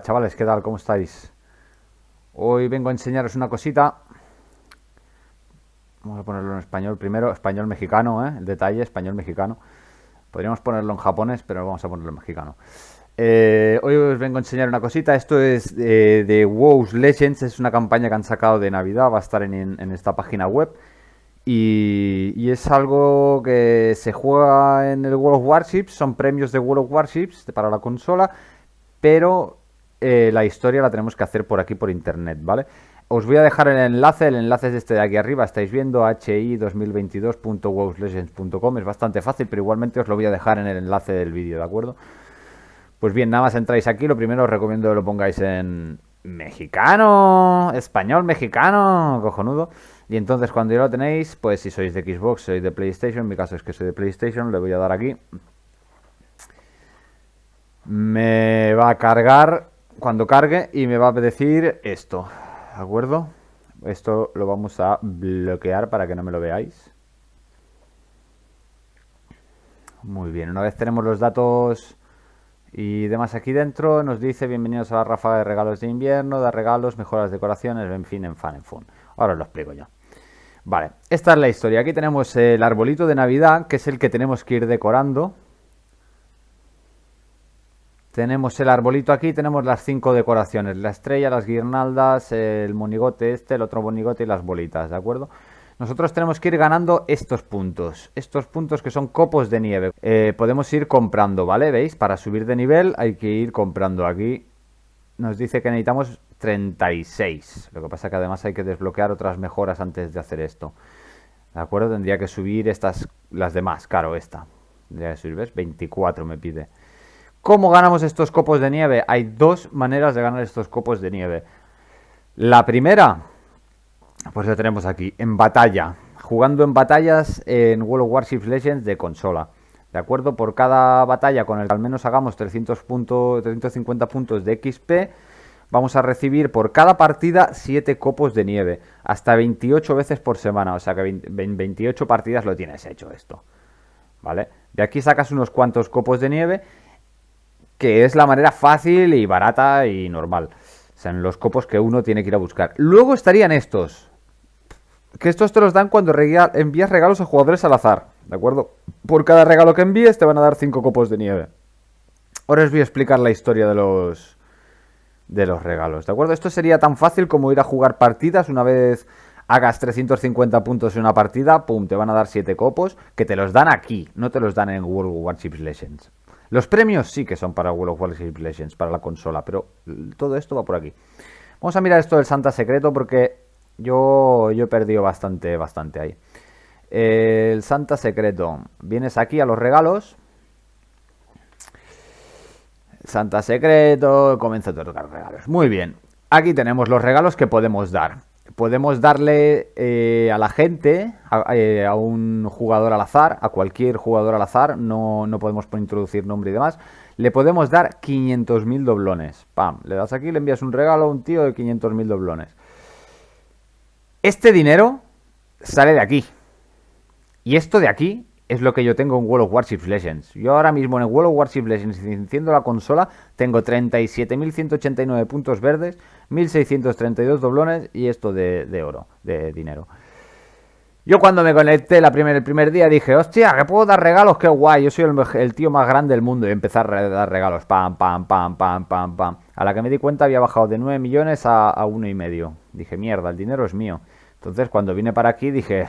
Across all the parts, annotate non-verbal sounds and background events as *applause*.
Chavales, ¿qué tal? ¿Cómo estáis? Hoy vengo a enseñaros una cosita. Vamos a ponerlo en español primero, español mexicano, ¿eh? el detalle, español mexicano. Podríamos ponerlo en japonés, pero vamos a ponerlo en mexicano. Eh, hoy os vengo a enseñar una cosita. Esto es eh, de WoW Legends, es una campaña que han sacado de Navidad, va a estar en, esta página web. Y, es algo que se juega en el World of Warships, son premios de World of Warships para la consola, pero eh, la historia la tenemos que hacer por aquí por internet, ¿vale? Os voy a dejar el enlace, el enlace es este de aquí arriba, estáis viendo hi2022.wowslegends.com, es bastante fácil, pero igualmente os lo voy a dejar en el enlace del vídeo, ¿de acuerdo? Pues bien, nada más entráis aquí, lo primero os recomiendo que lo pongáis en mexicano, español mexicano, cojonudo. Y entonces cuando ya lo tenéis, pues si sois de Xbox, sois de PlayStation, en mi caso es que soy de PlayStation, le voy a dar aquí. Me va a cargar cuando cargue y me va a decir esto, ¿de acuerdo? Esto lo vamos a bloquear para que no me lo veáis. Muy bien, una vez tenemos los datos y demás aquí dentro nos dice bienvenidos a la ráfaga de regalos de invierno, da regalos, mejoras decoraciones, en fin, en fan, en fun. Ahora os lo explico yo. Vale, esta es la historia. Aquí tenemos el arbolito de Navidad, que es el que tenemos que ir decorando. Tenemos el arbolito aquí, tenemos las cinco decoraciones. La estrella, las guirnaldas, el monigote este, el otro monigote y las bolitas, ¿de acuerdo? Nosotros tenemos que ir ganando estos puntos. Estos puntos que son copos de nieve. Eh, podemos ir comprando, ¿vale? ¿Veis? Para subir de nivel hay que ir comprando. Aquí nos dice que necesitamos 36. Lo que pasa que además hay que desbloquear otras mejoras antes de hacer esto. ¿De acuerdo? Tendría que subir estas, las demás. Claro, esta. Tendría que subir, ¿ves? 24 me pide. ¿Cómo ganamos estos copos de nieve? Hay dos maneras de ganar estos copos de nieve. La primera pues lo tenemos aquí, en batalla. Jugando en batallas en World of Warships Legends de consola. ¿De acuerdo? Por cada batalla con el que al menos hagamos 300 puntos, 350 puntos de XP, vamos a recibir por cada partida 7 copos de nieve. Hasta 28 veces por semana. O sea que 28 partidas lo tienes hecho esto. ¿Vale? De aquí sacas unos cuantos copos de nieve, que es la manera fácil y barata y normal. O sea, en los copos que uno tiene que ir a buscar. Luego estarían estos. Que estos te los dan cuando envías regalos a jugadores al azar, ¿de acuerdo? Por cada regalo que envíes te van a dar 5 copos de nieve. Ahora os voy a explicar la historia de los de los regalos, ¿de acuerdo? Esto sería tan fácil como ir a jugar partidas una vez hagas 350 puntos en una partida, pum, te van a dar 7 copos, que te los dan aquí, no te los dan en World Warships Legends. Los premios sí que son para World of Warships Legends, para la consola, pero todo esto va por aquí. Vamos a mirar esto del Santa Secreto porque yo, yo he perdido bastante, bastante ahí. El Santa Secreto. Vienes aquí a los regalos. Santa Secreto. Comienza a tocar regalos. Muy bien. Aquí tenemos los regalos que podemos dar. Podemos darle eh, a la gente, eh, a, un jugador al azar, a cualquier jugador al azar, no, no podemos introducir nombre y demás, le podemos dar 500.000 doblones. Pam, le das aquí, le envías un regalo a un tío de 500.000 doblones. Este dinero sale de aquí. Y esto de aquí es lo que yo tengo en World of Warships Legends. Yo ahora mismo en World of Warships Legends, enciendo la consola, tengo 37.189 puntos verdes, 1.632 doblones y esto de, oro, de dinero. Yo cuando me conecté la el primer día dije, hostia, que puedo dar regalos, qué guay, yo soy el, tío más grande del mundo y empezar a dar regalos, pam, pam, pam, pam, pam, pam. A la que me di cuenta había bajado de 9 millones a, a y medio. Dije, mierda, el dinero es mío. Entonces cuando vine para aquí dije,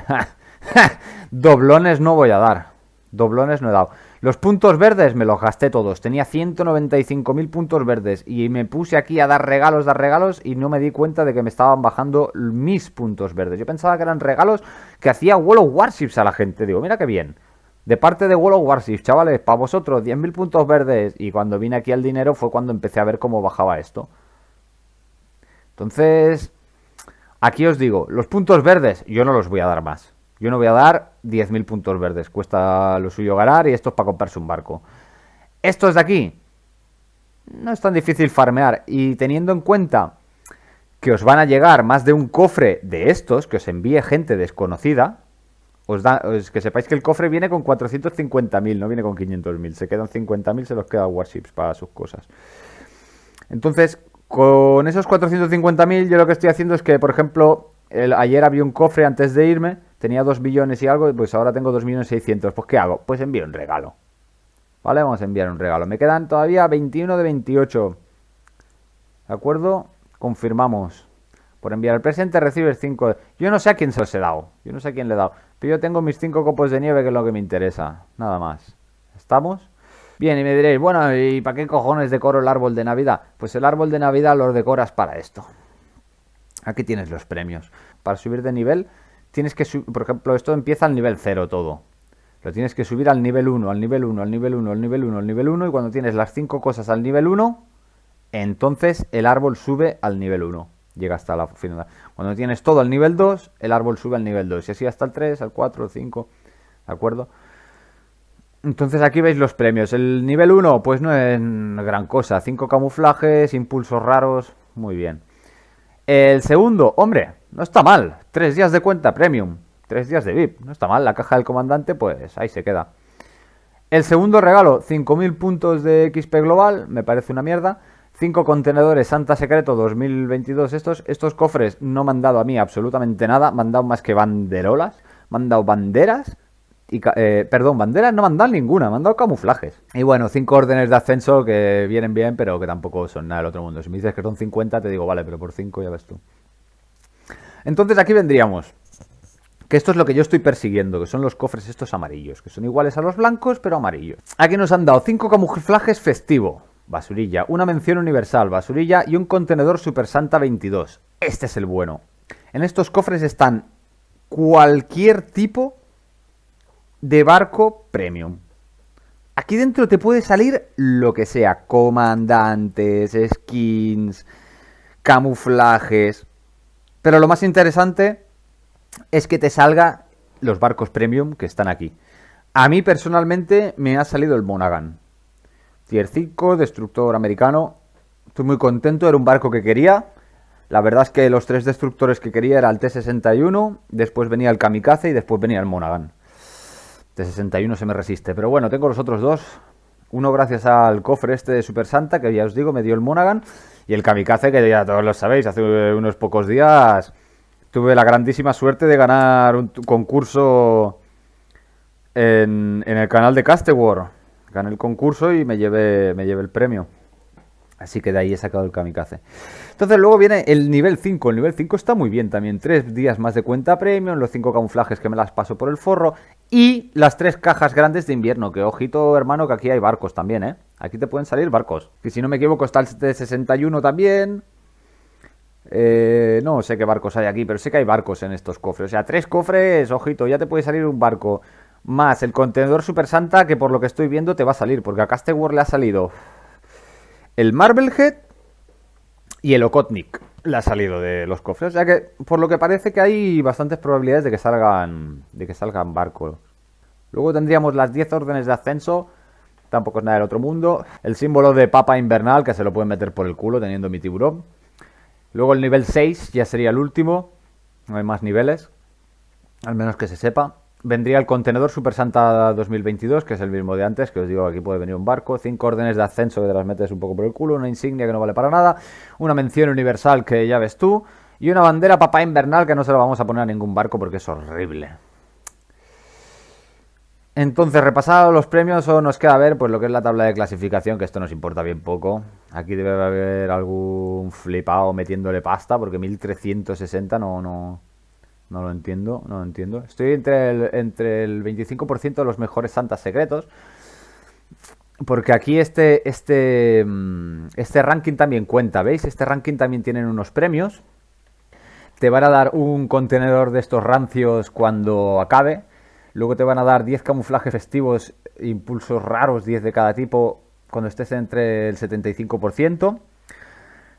*laughs* doblones no voy a dar. Doblones no he dado. Los puntos verdes me los gasté todos. Tenía 195.000 puntos verdes. Y me puse aquí a dar regalos, dar regalos. Y no me di cuenta de que me estaban bajando mis puntos verdes. Yo pensaba que eran regalos que hacía World Warships a la gente. Digo, mira qué bien. De parte de World Warships, chavales, para vosotros, 10.000 puntos verdes. Y cuando vine aquí al dinero fue cuando empecé a ver cómo bajaba esto. Entonces, Aquí os digo, los puntos verdes yo no los voy a dar más. Yo no voy a dar 10.000 puntos verdes. Cuesta lo suyo ganar y esto es para comprarse un barco. Estos de aquí no es tan difícil farmear. Y teniendo en cuenta que os van a llegar más de un cofre de estos, que os envíe gente desconocida, os da, que sepáis que el cofre viene con 450.000, no viene con 500.000. Se quedan 50.000, se los queda Warships para sus cosas. Entonces, con esos 450.000 yo lo que estoy haciendo es que, por ejemplo, ayer había un cofre antes de irme, tenía 2 billones y algo, pues ahora tengo 2 millones 600. Pues ¿qué hago? Pues envío un regalo. ¿Vale? Vamos a enviar un regalo. Me quedan todavía 21 de 28. ¿De acuerdo? Confirmamos. Por enviar el presente recibes 5. Yo no sé a quién se los he dado. Yo no sé a quién le he dado. Pero yo tengo mis 5 copos de nieve, que es lo que me interesa. Nada más. ¿Estamos? Bien, y me diréis, bueno, ¿y para qué cojones decoro el árbol de Navidad? Pues el árbol de Navidad lo decoras para esto. Aquí tienes los premios. Para subir de nivel, tienes que subir, por ejemplo, esto empieza al nivel 0 todo. Lo tienes que subir al nivel 1, al nivel 1, al nivel 1, al nivel 1, al nivel 1, y cuando tienes las 5 cosas al nivel 1, entonces el árbol sube al nivel 1. Llega hasta la final. Cuando tienes todo al nivel 2, el árbol sube al nivel 2. Y así hasta el 3, al 4, al 5. ¿De acuerdo? Entonces aquí veis los premios. El nivel 1, pues no es gran cosa. 5 camuflajes, impulsos raros. Muy bien. El segundo, hombre, no está mal. 3 días de cuenta premium. 3 días de VIP. No está mal. La caja del comandante, pues ahí se queda. El segundo regalo, 5.000 puntos de XP global. Me parece una mierda. 5 contenedores Santa Secreto 2022. Estos, estos cofres no me han dado a mí absolutamente nada. Me han dado más que banderolas. Me han dado banderas eh, perdón, banderas no me han dado ninguna, me han dado camuflajes. Y bueno, cinco órdenes de ascenso que vienen bien, pero que tampoco son nada del otro mundo. Si me dices que son 50, te digo, vale, pero por 5 ya ves tú. Entonces aquí vendríamos. Que esto es lo que yo estoy persiguiendo, que son los cofres estos amarillos, que son iguales a los blancos, pero amarillos. Aquí nos han dado cinco camuflajes festivo, basurilla, una mención universal, basurilla y un contenedor Super Santa 22. Este es el bueno. En estos cofres están cualquier tipo de barco premium. Aquí dentro te puede salir lo que sea, comandantes, skins, camuflajes. Pero lo más interesante es que te salga los barcos premium que están aquí. A mí personalmente me ha salido el Monaghan. Tier 5, destructor americano. Estoy muy contento, era un barco que quería. La verdad es que los tres destructores que quería era el T-61, después venía el Kamikaze y después venía el Monaghan. De 61 se me resiste. Pero bueno, tengo los otros dos. Uno gracias al cofre este de Super Santa, que ya os digo, me dio el Monaghan. Y el Kamikaze, que ya todos lo sabéis, hace unos pocos días tuve la grandísima suerte de ganar un concurso en, el canal de Castewar. Gané el concurso y me llevé, me llevé el premio. Así que de ahí he sacado el kamikaze. Entonces luego viene el nivel 5. El nivel 5 está muy bien también. Tres días más de cuenta premium, los cinco camuflajes que me las paso por el forro y las tres cajas grandes de invierno. Que ojito hermano que aquí hay barcos también, ¿eh? Aquí te pueden salir barcos. Y si no me equivoco está el de 61 también. Eh, no sé qué barcos hay aquí, pero sé que hay barcos en estos cofres. O sea, tres cofres, ojito, ya te puede salir un barco. Más el contenedor Super Santa que por lo que estoy viendo te va a salir. Porque a Castewar le ha salido el Marblehead y el Okotnik le ha salido de los cofres. Sea que, por lo que parece que hay bastantes probabilidades de que salgan, de que salgan barcos. Luego tendríamos las 10 órdenes de ascenso. Tampoco es nada del otro mundo. El símbolo de papa invernal, que se lo pueden meter por el culo teniendo mi tiburón. Luego el nivel 6 ya sería el último. No hay más niveles. Al menos que se sepa vendría el contenedor Super Santa 2022, que es el mismo de antes, que os digo, aquí puede venir un barco, cinco órdenes de ascenso que te las metes un poco por el culo, una insignia que no vale para nada, una mención universal que ya ves tú, y una bandera papá invernal que no se la vamos a poner a ningún barco porque es horrible. Entonces, repasados los premios, o nos queda ver pues lo que es la tabla de clasificación, que esto nos importa bien poco. Aquí debe haber algún flipado metiéndole pasta, porque 1360 no, no, no lo entiendo, no lo entiendo. Estoy entre el, entre el 25% de los mejores santas secretos. Porque aquí este, este, mm, este ranking también cuenta, ¿veis? Este ranking también tiene unos premios. Te van a dar un contenedor de estos rancios cuando acabe. Luego te van a dar 10 camuflajes festivos, impulsos raros, 10 de cada tipo, cuando estés entre el 75%.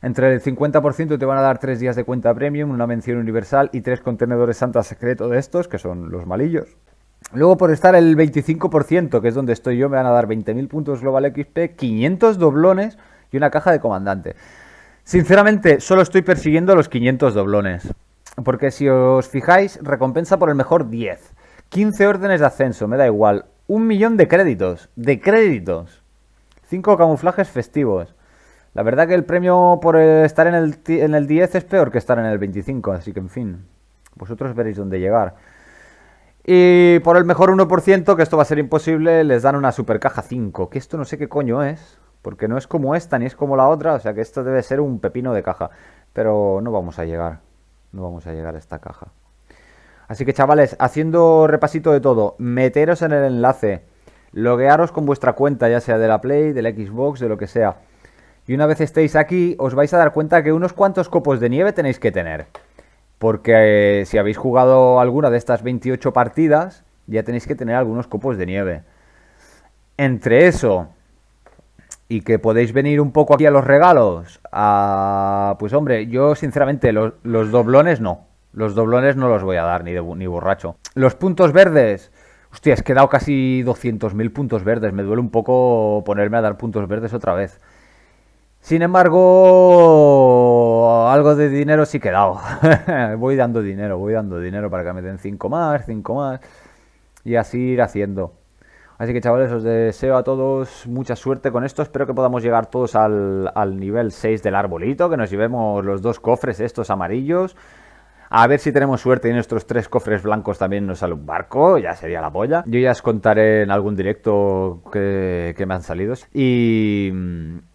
Entre el 50% te van a dar 3 días de cuenta premium, una mención universal y 3 contenedores Santa secreto de estos, que son los malillos. Luego por estar el 25%, que es donde estoy yo, me van a dar 20.000 puntos Global XP, 500 doblones y una caja de comandante. Sinceramente, solo estoy persiguiendo los 500 doblones. Porque si os fijáis, recompensa por el mejor 10. 15 órdenes de ascenso, me da igual. Un millón de créditos. De créditos. 5 camuflajes festivos. La verdad que el premio por estar en el, en el 10 es peor que estar en el 25, así que en fin, vosotros veréis dónde llegar. Y por el mejor 1%, que esto va a ser imposible, les dan una super caja 5, que esto no sé qué coño es, porque no es como esta ni es como la otra, o sea que esto debe ser un pepino de caja, pero no vamos a llegar, no vamos a llegar a esta caja. Así que chavales, haciendo repasito de todo, meteros en el enlace, loguearos con vuestra cuenta, ya sea de la Play, del Xbox, de lo que sea. Y una vez estéis aquí, os vais a dar cuenta que unos cuantos copos de nieve tenéis que tener. Porque eh, si habéis jugado alguna de estas 28 partidas, ya tenéis que tener algunos copos de nieve. Entre eso y que podéis venir un poco aquí a los regalos, pues hombre, yo sinceramente los, doblones no. Los doblones no los voy a dar ni, ni borracho. Los puntos verdes, hostia, he dado casi 200.000 puntos verdes. Me duele un poco ponerme a dar puntos verdes otra vez. Sin embargo, algo de dinero sí que he *laughs* voy dando dinero, voy dando dinero para que me den 5 más, 5 más. Y así ir haciendo. Así que chavales, os deseo a todos mucha suerte con esto. Espero que podamos llegar todos al, al nivel 6 del arbolito. Que nos llevemos los dos cofres estos amarillos. A ver si tenemos suerte y nuestros tres cofres blancos también nos sale un barco, ya sería la polla. Yo ya os contaré en algún directo que, me han salido. Y,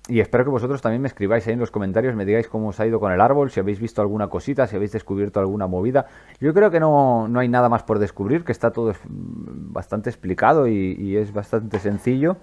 espero que vosotros también me escribáis ahí en los comentarios, me digáis cómo os ha ido con el árbol, si habéis visto alguna cosita, si habéis descubierto alguna movida. Yo creo que no, no hay nada más por descubrir, que está todo bastante explicado y es bastante sencillo.